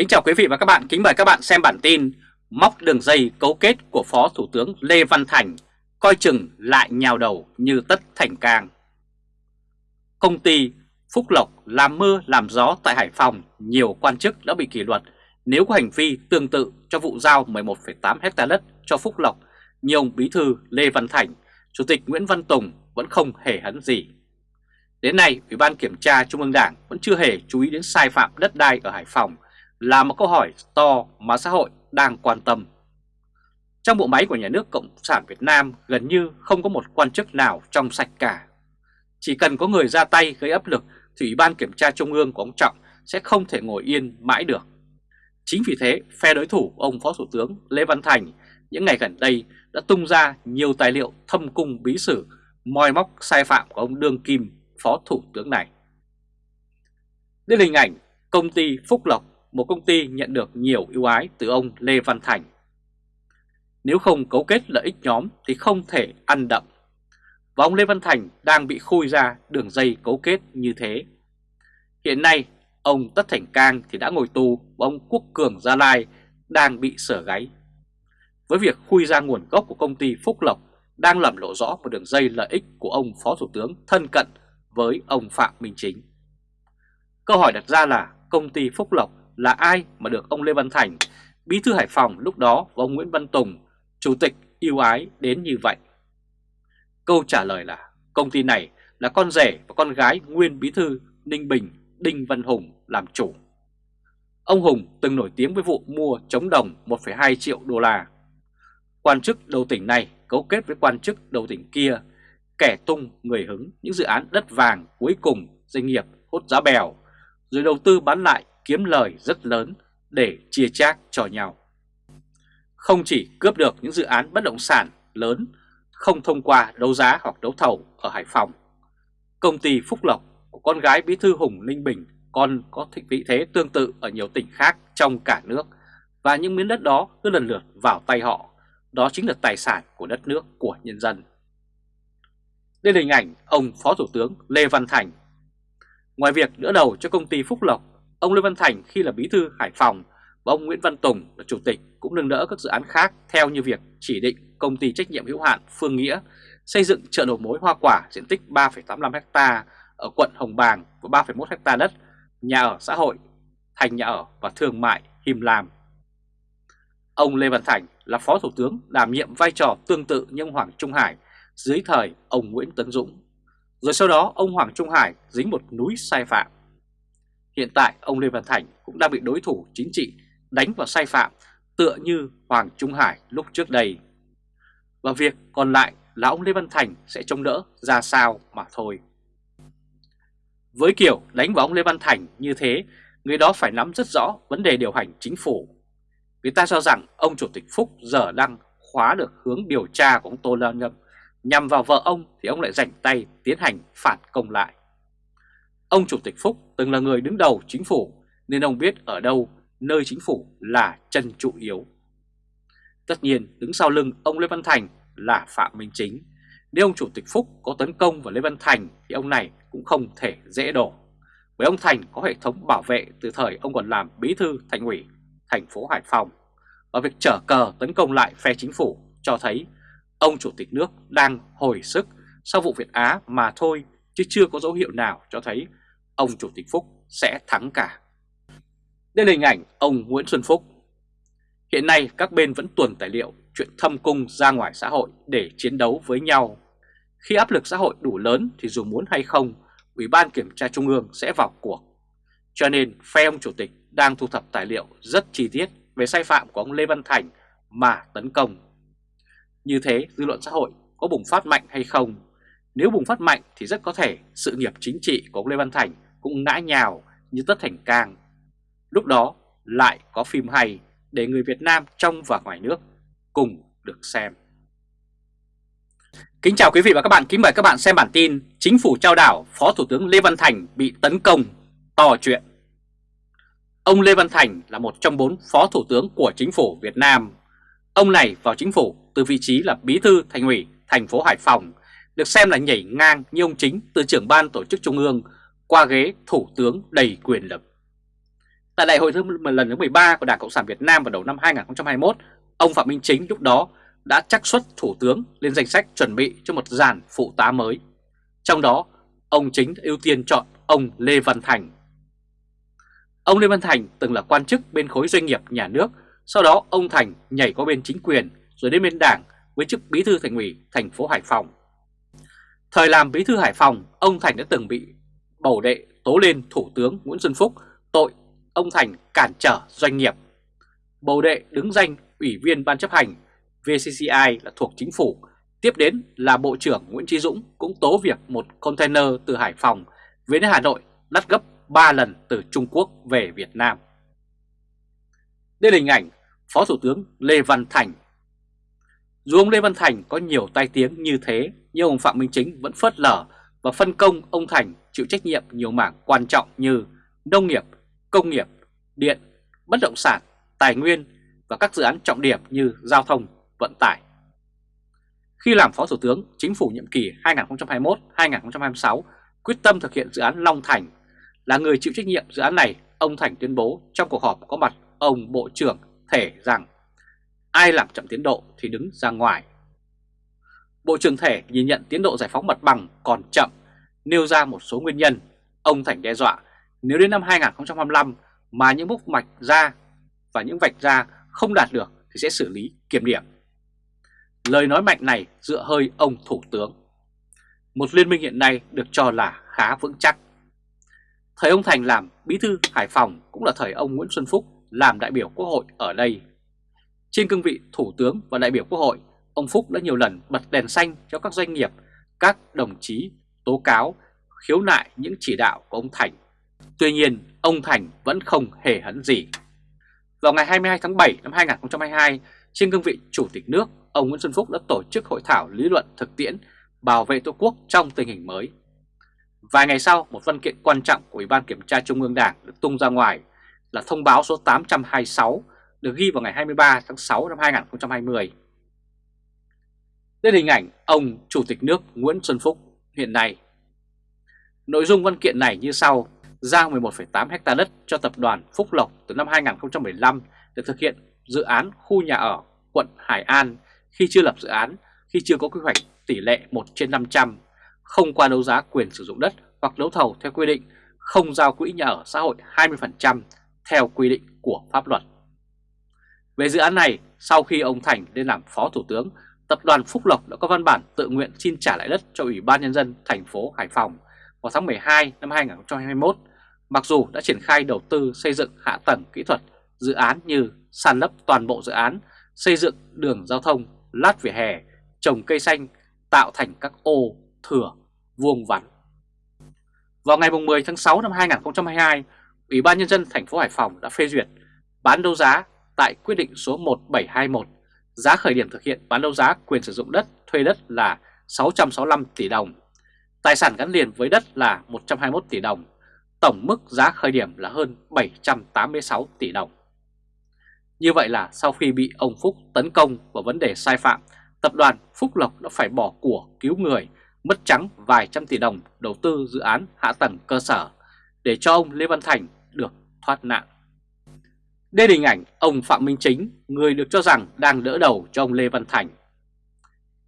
Kính chào quý vị và các bạn, kính mời các bạn xem bản tin Móc đường dây cấu kết của Phó Thủ tướng Lê Văn Thành Coi chừng lại nhào đầu như tất thành cang. Công ty Phúc Lộc làm mưa làm gió tại Hải Phòng Nhiều quan chức đã bị kỷ luật. Nếu có hành vi tương tự cho vụ giao 11,8 hecta đất cho Phúc Lộc Nhiều ông Bí Thư Lê Văn Thành, Chủ tịch Nguyễn Văn Tùng vẫn không hề hấn gì. Đến nay, Ủy ban Kiểm tra Trung ương Đảng vẫn chưa hề chú ý đến sai phạm đất đai ở Hải Phòng là một câu hỏi to mà xã hội đang quan tâm. Trong bộ máy của nhà nước Cộng sản Việt Nam gần như không có một quan chức nào trong sạch cả. Chỉ cần có người ra tay gây áp lực thì Ủy ban Kiểm tra Trung ương của ông Trọng sẽ không thể ngồi yên mãi được. Chính vì thế, phe đối thủ ông Phó Thủ tướng Lê Văn Thành những ngày gần đây đã tung ra nhiều tài liệu thâm cung bí sử moi móc sai phạm của ông Đương Kim, Phó Thủ tướng này. Đây là hình ảnh công ty Phúc Lộc một công ty nhận được nhiều ưu ái từ ông Lê Văn Thành. Nếu không cấu kết lợi ích nhóm thì không thể ăn đậm. Và ông Lê Văn Thành đang bị khui ra đường dây cấu kết như thế. Hiện nay, ông Tất Thành Cang thì đã ngồi tù và ông Quốc Cường Gia Lai đang bị sở gáy. Với việc khui ra nguồn gốc của công ty Phúc Lộc đang làm lộ rõ một đường dây lợi ích của ông Phó Thủ tướng thân cận với ông Phạm Minh Chính. Câu hỏi đặt ra là công ty Phúc Lộc là ai mà được ông Lê Văn Thành, bí thư Hải Phòng lúc đó và ông Nguyễn Văn Tùng, chủ tịch yêu ái đến như vậy? Câu trả lời là công ty này là con rể và con gái nguyên bí thư Ninh Bình Đinh Văn Hùng làm chủ. Ông Hùng từng nổi tiếng với vụ mua chống đồng 1,2 triệu đô la. Quan chức đầu tỉnh này cấu kết với quan chức đầu tỉnh kia, kẻ tung người hứng những dự án đất vàng cuối cùng doanh nghiệp hốt giá bèo, rồi đầu tư bán lại kiếm lời rất lớn để chia chác cho nhau. Không chỉ cướp được những dự án bất động sản lớn không thông qua đấu giá hoặc đấu thầu ở Hải Phòng, công ty Phúc Lộc của con gái Bí thư Hùng Ninh Bình còn có vị thế tương tự ở nhiều tỉnh khác trong cả nước và những miếng đất đó cứ lần lượt vào tay họ, đó chính là tài sản của đất nước của nhân dân. Đây là hình ảnh ông Phó Thủ tướng Lê Văn Thành. Ngoài việc đỡ đầu cho công ty Phúc Lộc Ông Lê Văn Thành khi là bí thư Hải Phòng và ông Nguyễn Văn Tùng là chủ tịch cũng nâng đỡ các dự án khác theo như việc chỉ định công ty trách nhiệm hữu hạn Phương Nghĩa xây dựng chợ đầu mối hoa quả diện tích 3,85 ha ở quận Hồng Bàng và 3,1 ha đất, nhà ở xã hội, thành nhà ở và thương mại Him Lam. Ông Lê Văn Thành là Phó Thủ tướng đảm nhiệm vai trò tương tự như ông Hoàng Trung Hải dưới thời ông Nguyễn Tấn Dũng. Rồi sau đó ông Hoàng Trung Hải dính một núi sai phạm. Hiện tại ông Lê Văn Thành cũng đang bị đối thủ chính trị đánh vào sai phạm tựa như Hoàng Trung Hải lúc trước đây. Và việc còn lại là ông Lê Văn Thành sẽ trông đỡ ra sao mà thôi. Với kiểu đánh vào ông Lê Văn Thành như thế, người đó phải nắm rất rõ vấn đề điều hành chính phủ. Người ta cho rằng ông Chủ tịch Phúc giờ đang khóa được hướng điều tra của ông Tô Lan Ngâm Nhằm vào vợ ông thì ông lại rảnh tay tiến hành phản công lại. Ông Chủ tịch Phúc từng là người đứng đầu chính phủ, nên ông biết ở đâu nơi chính phủ là chân trụ yếu. Tất nhiên, đứng sau lưng ông Lê Văn Thành là Phạm Minh Chính. Nếu ông Chủ tịch Phúc có tấn công vào Lê Văn Thành thì ông này cũng không thể dễ đổ. Bởi ông Thành có hệ thống bảo vệ từ thời ông còn làm bí thư thành ủy, thành phố Hải Phòng. Và việc trở cờ tấn công lại phe chính phủ cho thấy ông Chủ tịch nước đang hồi sức sau vụ Việt Á mà thôi, chứ chưa có dấu hiệu nào cho thấy ông Chủ tịch Phúc sẽ thắng cả. Đây là hình ảnh ông Nguyễn Xuân Phúc. Hiện nay các bên vẫn tuần tài liệu chuyện thâm cung ra ngoài xã hội để chiến đấu với nhau. Khi áp lực xã hội đủ lớn thì dù muốn hay không, Ủy ban Kiểm tra Trung ương sẽ vào cuộc. Cho nên phe ông Chủ tịch đang thu thập tài liệu rất chi tiết về sai phạm của ông Lê Văn Thành mà tấn công. Như thế dư luận xã hội có bùng phát mạnh hay không? Nếu bùng phát mạnh thì rất có thể sự nghiệp chính trị của ông Lê Văn Thành cũng ngã nhào như tất thành cang. Lúc đó lại có phim hay để người Việt Nam trong và ngoài nước cùng được xem. Kính chào quý vị và các bạn, kính mời các bạn xem bản tin Chính phủ trao đảo Phó Thủ tướng Lê Văn Thành bị tấn công, to chuyện. Ông Lê Văn Thành là một trong bốn Phó Thủ tướng của Chính phủ Việt Nam. Ông này vào Chính phủ từ vị trí là Bí thư Thành ủy thành phố Hải Phòng, được xem là nhảy ngang như ông Chính từ trưởng ban tổ chức Trung ương qua ghế thủ tướng đầy quyền lực. Tại đại hội thứ lần thứ 13 của Đảng Cộng sản Việt Nam vào đầu năm 2021, ông Phạm Minh Chính lúc đó đã chắc xuất thủ tướng lên danh sách chuẩn bị cho một dàn phụ tá mới. Trong đó, ông Chính ưu tiên chọn ông Lê Văn Thành. Ông Lê Văn Thành từng là quan chức bên khối doanh nghiệp nhà nước, sau đó ông Thành nhảy qua bên chính quyền rồi đến bên đảng với chức bí thư thành ủy thành phố Hải Phòng. Thời làm bí thư Hải Phòng, ông Thành đã từng bị bầu đệ tố lên Thủ tướng Nguyễn Xuân Phúc tội ông Thành cản trở doanh nghiệp. Bầu đệ đứng danh Ủy viên Ban chấp hành VCCI là thuộc chính phủ. Tiếp đến là Bộ trưởng Nguyễn Trí Dũng cũng tố việc một container từ Hải Phòng về đến Hà Nội đắt gấp 3 lần từ Trung Quốc về Việt Nam. Đây là hình ảnh Phó Thủ tướng Lê Văn Thành. Dù ông Lê Văn Thành có nhiều tai tiếng như thế, nhưng ông Phạm Minh Chính vẫn phớt lờ và phân công ông Thành chịu trách nhiệm nhiều mảng quan trọng như nông nghiệp, công nghiệp, điện, bất động sản, tài nguyên và các dự án trọng điểm như giao thông, vận tải. Khi làm Phó Thủ tướng, Chính phủ nhiệm kỳ 2021-2026 quyết tâm thực hiện dự án Long Thành. Là người chịu trách nhiệm dự án này, ông Thành tuyên bố trong cuộc họp có mặt ông Bộ trưởng Thể rằng ai làm chậm tiến độ thì đứng ra ngoài. Bộ trưởng Thể nhìn nhận tiến độ giải phóng mặt bằng còn chậm, nêu ra một số nguyên nhân. Ông Thành đe dọa nếu đến năm 2025 mà những mốc mạch ra và những vạch ra không đạt được thì sẽ xử lý kiểm điểm. Lời nói mạnh này dựa hơi ông Thủ tướng. Một liên minh hiện nay được cho là khá vững chắc. Thời ông Thành làm bí thư Hải Phòng cũng là thời ông Nguyễn Xuân Phúc làm đại biểu Quốc hội ở đây. Trên cương vị Thủ tướng và đại biểu Quốc hội, ông Phúc đã nhiều lần bật đèn xanh cho các doanh nghiệp, các đồng chí tố cáo, khiếu nại những chỉ đạo của ông Thành. Tuy nhiên, ông Thành vẫn không hề hấn gì. Vào ngày 22 tháng 7 năm 2022, trên cương vị Chủ tịch nước, ông Nguyễn Xuân Phúc đã tổ chức hội thảo lý luận thực tiễn bảo vệ Tổ quốc trong tình hình mới. Vài ngày sau, một văn kiện quan trọng của Ủy ban Kiểm tra Trung ương Đảng được tung ra ngoài là thông báo số 826 được ghi vào ngày 23 tháng 6 năm 2020. Đây là hình ảnh ông Chủ tịch nước Nguyễn Xuân Phúc hiện nay. Nội dung văn kiện này như sau, giao 11,8 hecta đất cho tập đoàn Phúc Lộc từ năm 2015 để thực hiện dự án khu nhà ở quận Hải An khi chưa lập dự án, khi chưa có quy hoạch tỷ lệ 1 trên 500, không qua đấu giá quyền sử dụng đất hoặc đấu thầu theo quy định, không giao quỹ nhà ở xã hội 20% theo quy định của pháp luật. Về dự án này, sau khi ông Thành lên làm Phó Thủ tướng, Tập đoàn Phúc Lộc đã có văn bản tự nguyện xin trả lại đất cho Ủy ban Nhân dân thành phố Hải Phòng vào tháng 12 năm 2021, mặc dù đã triển khai đầu tư xây dựng hạ tầng kỹ thuật dự án như sàn lấp toàn bộ dự án, xây dựng đường giao thông, lát vỉa hè, trồng cây xanh, tạo thành các ô, thửa, vuông vắn. Vào ngày 10 tháng 6 năm 2022, Ủy ban Nhân dân thành phố Hải Phòng đã phê duyệt bán đấu giá tại quyết định số 1721, giá khởi điểm thực hiện bán đấu giá quyền sử dụng đất thuê đất là 665 tỷ đồng, tài sản gắn liền với đất là 121 tỷ đồng, tổng mức giá khởi điểm là hơn 786 tỷ đồng. Như vậy là sau khi bị ông Phúc tấn công vào vấn đề sai phạm, tập đoàn Phúc Lộc đã phải bỏ của cứu người, mất trắng vài trăm tỷ đồng đầu tư dự án hạ tầng cơ sở để cho ông Lê Văn Thành được thoát nạn. Đây là hình ảnh ông Phạm Minh Chính, người được cho rằng đang đỡ đầu cho ông Lê Văn Thành.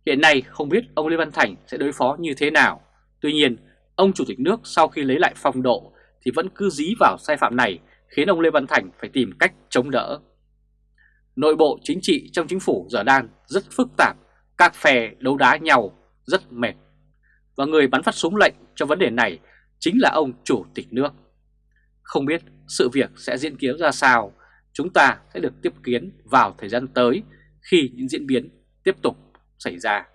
Hiện nay không biết ông Lê Văn Thành sẽ đối phó như thế nào. Tuy nhiên, ông Chủ tịch nước sau khi lấy lại phong độ thì vẫn cứ dí vào sai phạm này khiến ông Lê Văn Thành phải tìm cách chống đỡ. Nội bộ chính trị trong chính phủ giờ đang rất phức tạp, các phe đấu đá nhau rất mệt. Và người bắn phát súng lệnh cho vấn đề này chính là ông Chủ tịch nước. Không biết sự việc sẽ diễn kiến ra sao, chúng ta sẽ được tiếp kiến vào thời gian tới khi những diễn biến tiếp tục xảy ra.